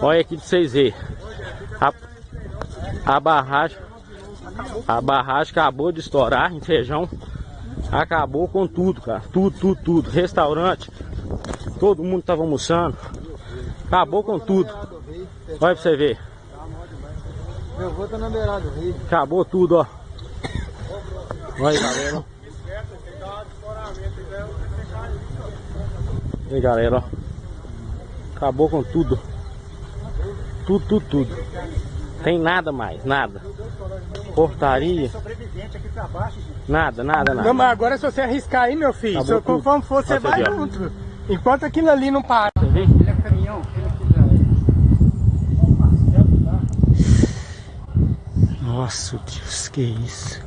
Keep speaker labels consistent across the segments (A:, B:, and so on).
A: Olha aqui pra vocês verem. A, a barragem. A barragem acabou de estourar em feijão. Acabou com tudo, cara. Tudo, tudo, tudo. Restaurante. Todo mundo tava almoçando. Acabou com tudo. Olha pra você ver.
B: Meu avô tá na beirada do rio.
A: Acabou tudo, ó. Olha aí, galera. Aí, galera, ó. Acabou com tudo. Tudo, tudo, tudo. Tem nada mais, nada. Portaria. Nada, nada, nada.
B: Não, mas agora se você arriscar aí, meu filho,
A: Acabou
B: se conforme for, você vai junto. Enquanto aquilo ali não para. Ele é caminhão,
C: Nossa, Deus, que isso.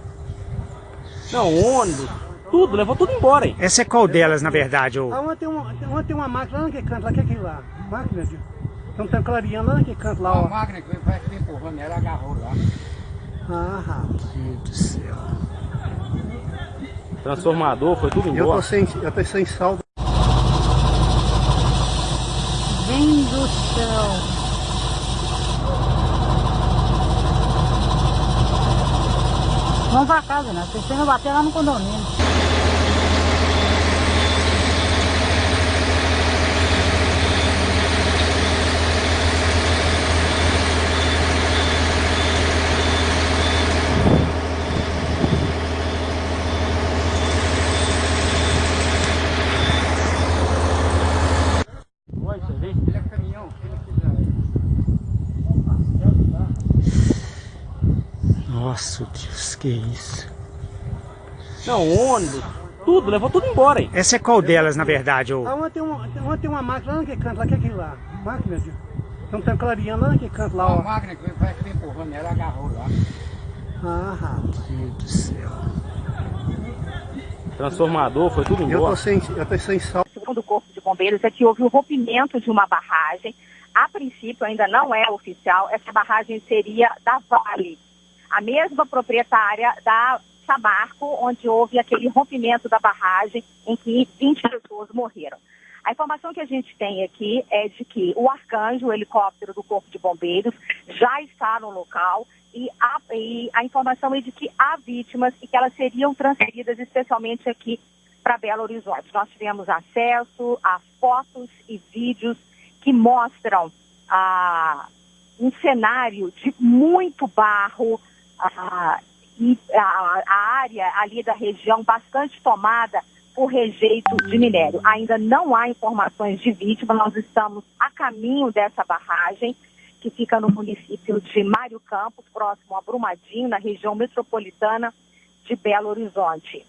A: Não, ônibus. Tudo, levou tudo embora aí.
C: Essa é qual delas, na verdade? ô?
B: Ah, ontem tem uma, tem uma máquina lá naquele canto, lá que é aquele lá. Máquina, de... Tem um clareando lá naquele canto lá,
D: A
B: ó.
D: máquina que vai que empurrando ela agarrou lá.
B: Ah, rapaz.
C: Meu Deus do céu.
A: Transformador, foi tudo
B: Eu
A: embora.
B: tô sem, eu tô sem saldo.
E: Vem do céu. Vamos pra casa, né? Vocês têm que bater lá no condomínio.
A: Olha, você vê?
D: Ele é caminhão, se ele quiser.
C: Nossa, Deus, que isso.
A: Não, ônibus. Tudo, levou tudo embora aí.
C: Essa é qual delas, na verdade? ô?
B: Ah, ontem tem uma, ontem tem uma máquina lá naquele canto, lá que é aquele lá. Máquina, de... Tem um tanque clareando lá naquele canto lá,
D: A
B: ó.
D: máquina que vai empurrando ela agarrou lá.
B: Ah, rapaz.
C: Meu Deus do céu.
A: Transformador, foi tudo
B: Eu
A: embora.
B: tô sem, eu tô sem saldo.
F: segundo o Corpo de Bombeiros, é que houve o rompimento de uma barragem. A princípio, ainda não é oficial, essa barragem seria da Vale, a mesma proprietária da Samarco, onde houve aquele rompimento da barragem em que 20 pessoas morreram. A informação que a gente tem aqui é de que o Arcanjo, o helicóptero do Corpo de Bombeiros, já está no local e a, e a informação é de que há vítimas e que elas seriam transferidas especialmente aqui para Belo Horizonte. Nós tivemos acesso a fotos e vídeos que mostram ah, um cenário de muito barro a, a área ali da região bastante tomada por rejeito de minério. Ainda não há informações de vítima, nós estamos a caminho dessa barragem, que fica no município de Mário Campos, próximo a Brumadinho, na região metropolitana de Belo Horizonte.